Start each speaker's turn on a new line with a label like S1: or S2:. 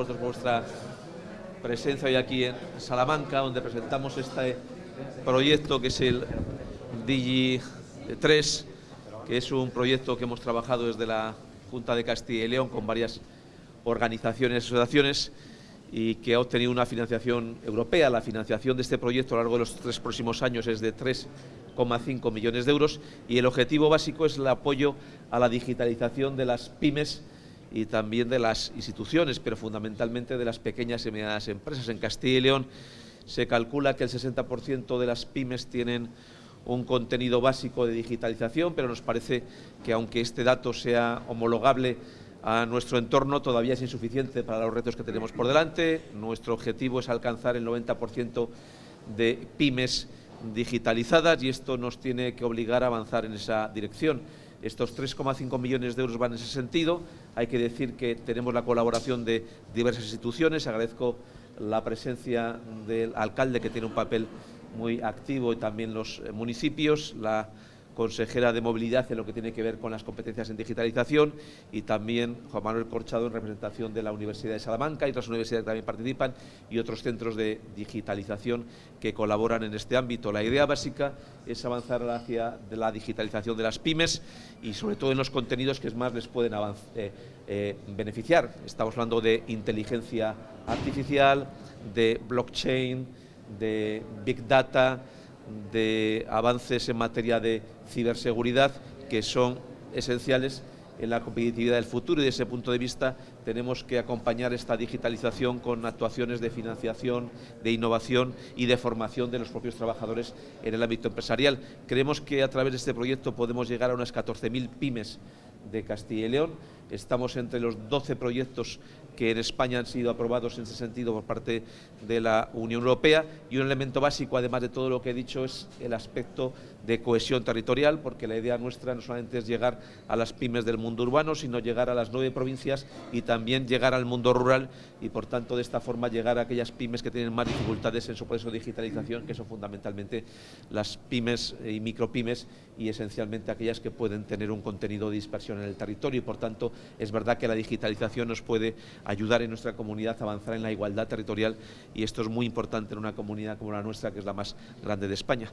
S1: vosotros vuestra presencia hoy aquí en Salamanca, donde presentamos este proyecto que es el Digi 3, que es un proyecto que hemos trabajado desde la Junta de Castilla y León con varias organizaciones y asociaciones y que ha obtenido una financiación europea. La financiación de este proyecto a lo largo de los tres próximos años es de 3,5 millones de euros y el objetivo básico es el apoyo a la digitalización de las pymes y también de las instituciones, pero fundamentalmente de las pequeñas y medianas empresas. En Castilla y León se calcula que el 60% de las pymes tienen un contenido básico de digitalización, pero nos parece que aunque este dato sea homologable a nuestro entorno, todavía es insuficiente para los retos que tenemos por delante. Nuestro objetivo es alcanzar el 90% de pymes digitalizadas y esto nos tiene que obligar a avanzar en esa dirección. Estos 3,5 millones de euros van en ese sentido. Hay que decir que tenemos la colaboración de diversas instituciones. Agradezco la presencia del alcalde, que tiene un papel muy activo, y también los municipios, la consejera de movilidad en lo que tiene que ver con las competencias en digitalización y también Juan Manuel Corchado en representación de la Universidad de Salamanca y otras universidades que también participan y otros centros de digitalización que colaboran en este ámbito. La idea básica es avanzar hacia la digitalización de las pymes y sobre todo en los contenidos que más les pueden eh, eh, beneficiar. Estamos hablando de inteligencia artificial, de blockchain, de big data, de avances en materia de ciberseguridad que son esenciales en la competitividad del futuro y desde ese punto de vista tenemos que acompañar esta digitalización con actuaciones de financiación, de innovación y de formación de los propios trabajadores en el ámbito empresarial. Creemos que a través de este proyecto podemos llegar a unas 14.000 pymes de Castilla y León. Estamos entre los 12 proyectos que en España han sido aprobados en ese sentido por parte de la Unión Europea y un elemento básico, además de todo lo que he dicho, es el aspecto de cohesión territorial, porque la idea nuestra no solamente es llegar a las pymes del mundo urbano, sino llegar a las nueve provincias y también llegar al mundo rural y, por tanto, de esta forma llegar a aquellas pymes que tienen más dificultades en su proceso de digitalización, que son fundamentalmente las pymes y micropymes y esencialmente aquellas que pueden tener un contenido de dispersión en el territorio y, por tanto, es verdad que la digitalización nos puede ayudar en nuestra comunidad a avanzar en la igualdad territorial y esto es muy importante en una comunidad como la nuestra, que es la más grande de España.